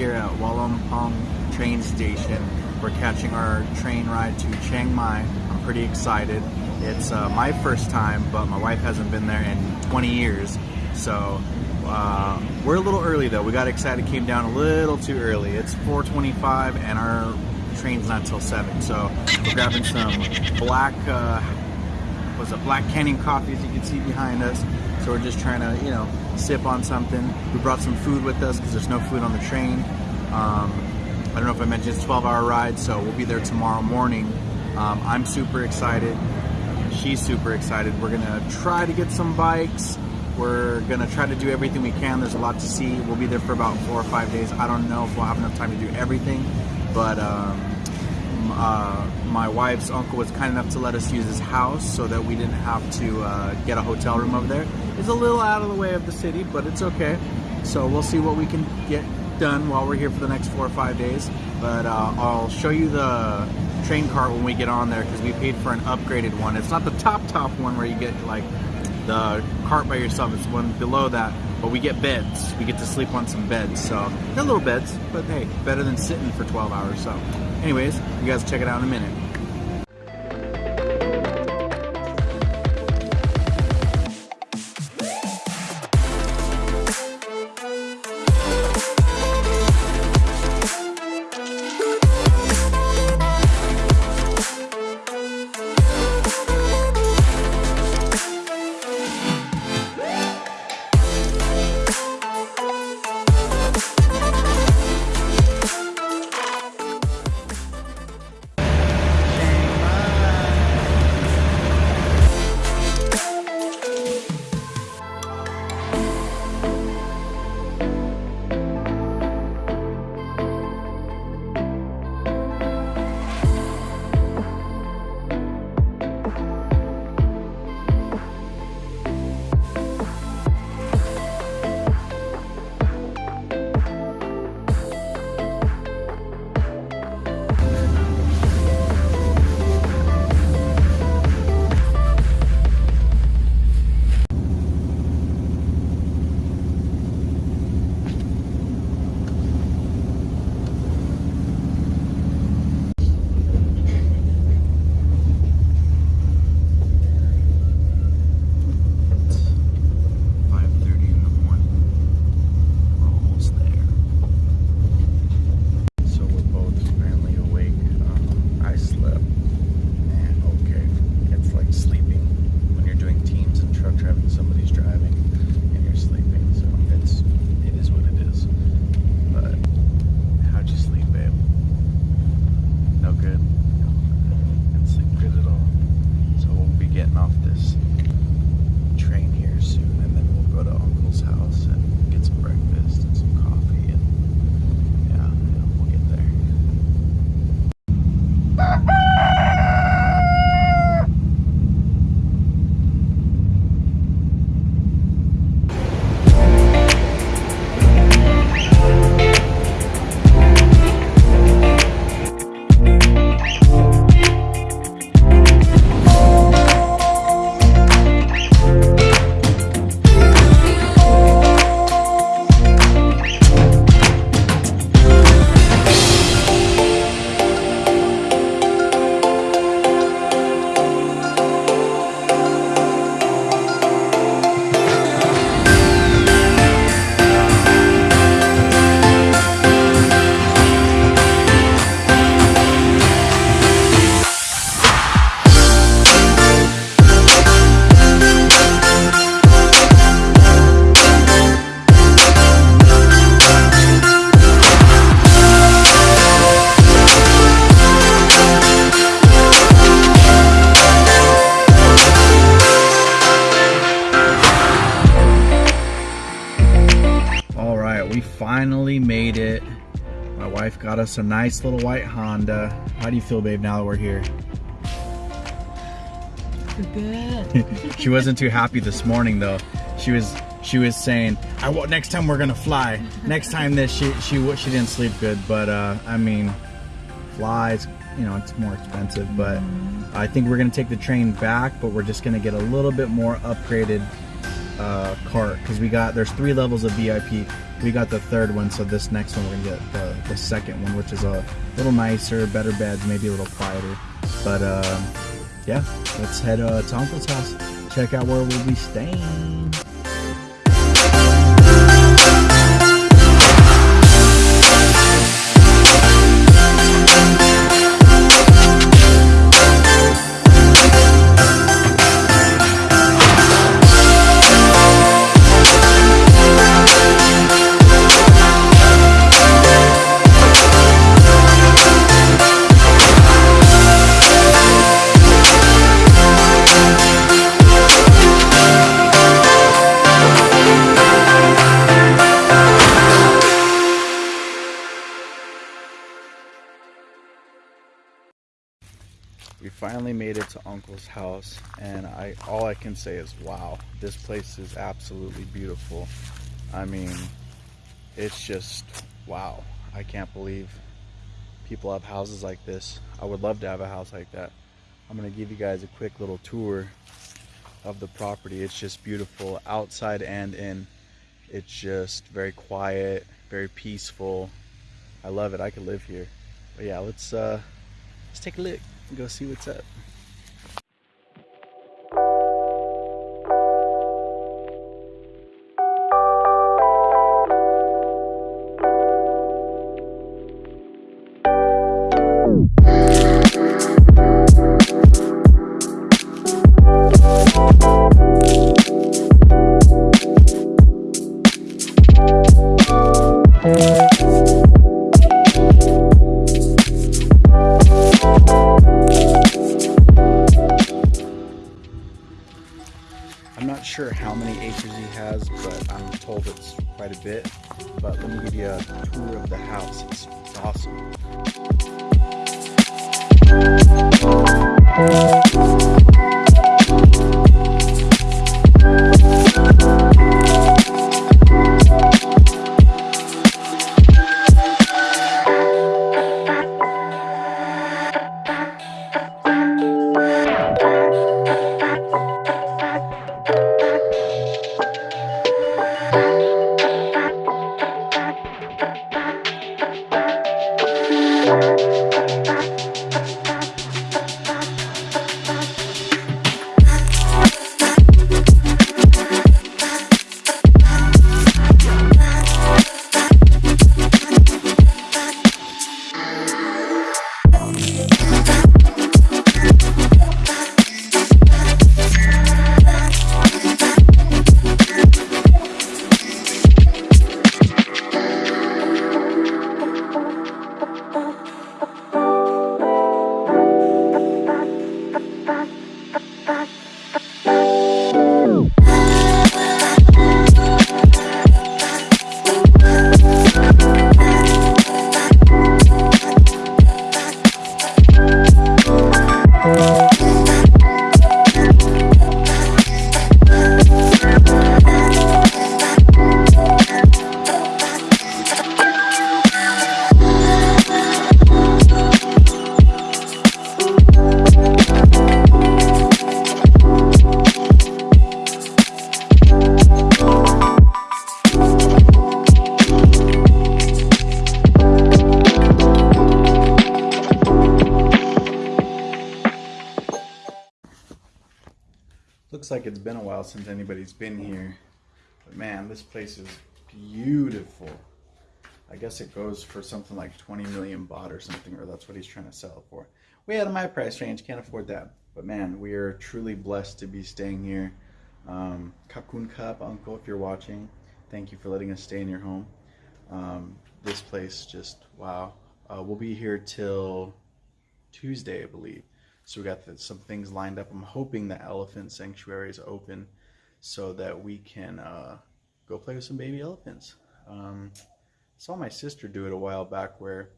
Here at Hua Lamphong train station. We're catching our train ride to Chiang Mai. I'm pretty excited. It's uh, my first time, but my wife hasn't been there in 20 years. So uh, we're a little early though. We got excited, came down a little too early. It's 4:25 and our train's not till 7. So we're grabbing some black, uh, was it Black Canyon coffee as you can see behind us. So we're just trying to, you know, sip on something. We brought some food with us because there's no food on the train. Um, I don't know if I mentioned it's a 12 hour ride, so we'll be there tomorrow morning. Um, I'm super excited. She's super excited. We're gonna try to get some bikes. We're gonna try to do everything we can. There's a lot to see. We'll be there for about four or five days. I don't know if we'll have enough time to do everything, but um, uh, my wife's uncle was kind enough to let us use his house so that we didn't have to uh, get a hotel room over there. It's a little out of the way of the city, but it's okay. So we'll see what we can get done while we're here for the next four or five days. But uh, I'll show you the train cart when we get on there because we paid for an upgraded one. It's not the top top one where you get like the cart by yourself. It's one below that, but we get beds. We get to sleep on some beds. So they're little beds, but hey, better than sitting for 12 hours. So, anyways, you guys check it out in a minute. Got us a nice little white Honda. How do you feel, babe, now that we're here? Good. she wasn't too happy this morning though. She was she was saying, "I next time we're gonna fly. Next time this she she she didn't sleep good, but uh, I mean, flies, you know, it's more expensive. But I think we're gonna take the train back, but we're just gonna get a little bit more upgraded uh, cart because we got there's three levels of VIP. We got the third one, so this next one we're gonna get the, the second one, which is a little nicer, better beds, maybe a little quieter. But uh, yeah, let's head uh, to Uncle's house. Check out where we'll be staying. We finally made it to uncle's house and i all i can say is wow this place is absolutely beautiful. I mean it's just wow. I can't believe people have houses like this. I would love to have a house like that. I'm going to give you guys a quick little tour of the property. It's just beautiful outside and in. It's just very quiet very peaceful. I love it. I could live here. But yeah let's uh let's take a look go see what's up. Sure how many acres he has, but I'm told it's quite a bit. But let me give you a tour of the house. It's, it's awesome. Like it's been a while since anybody's been here. But man, this place is beautiful. I guess it goes for something like 20 million baht or something, or that's what he's trying to sell it for. Way out of my price range, can't afford that. But man, we are truly blessed to be staying here. Um, Kakun Cup, Uncle, if you're watching, thank you for letting us stay in your home. Um, this place just, wow. Uh, we'll be here till Tuesday, I believe. So we got the, some things lined up. I'm hoping the elephant sanctuary is open so that we can uh, go play with some baby elephants. Um, saw my sister do it a while back where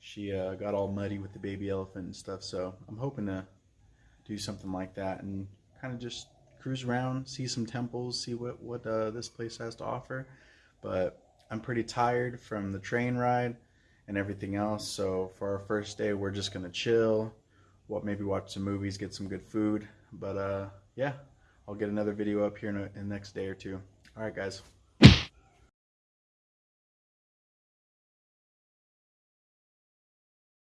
she uh, got all muddy with the baby elephant and stuff. So I'm hoping to do something like that and kind of just cruise around, see some temples, see what what uh, this place has to offer. But I'm pretty tired from the train ride and everything else. So for our first day, we're just gonna chill what maybe watch some movies, get some good food. But uh, yeah, I'll get another video up here in, a, in the next day or two. All right, guys.